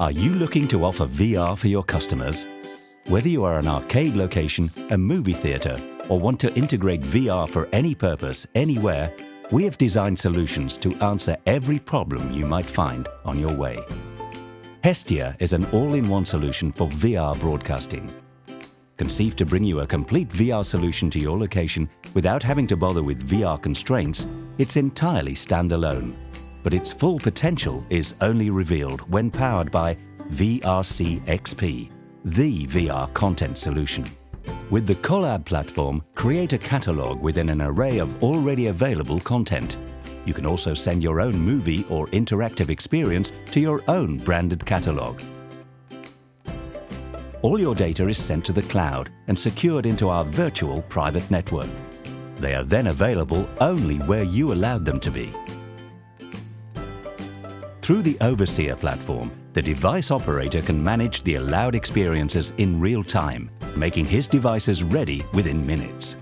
Are you looking to offer VR for your customers? Whether you are an arcade location, a movie theatre, or want to integrate VR for any purpose, anywhere, we have designed solutions to answer every problem you might find on your way. Hestia is an all-in-one solution for VR broadcasting. Conceived to bring you a complete VR solution to your location without having to bother with VR constraints, it's entirely standalone but its full potential is only revealed when powered by VRC XP, the VR content solution. With the Collab platform, create a catalog within an array of already available content. You can also send your own movie or interactive experience to your own branded catalog. All your data is sent to the cloud and secured into our virtual private network. They are then available only where you allowed them to be. Through the Overseer platform, the device operator can manage the allowed experiences in real time, making his devices ready within minutes.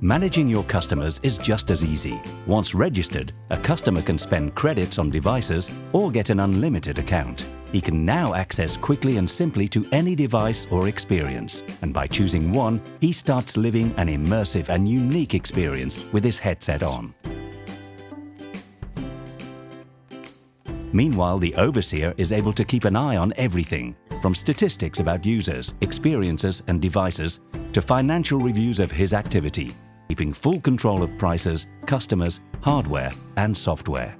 Managing your customers is just as easy. Once registered, a customer can spend credits on devices or get an unlimited account. He can now access quickly and simply to any device or experience. And by choosing one, he starts living an immersive and unique experience with his headset on. Meanwhile, the overseer is able to keep an eye on everything, from statistics about users, experiences and devices, to financial reviews of his activity, keeping full control of prices, customers, hardware and software.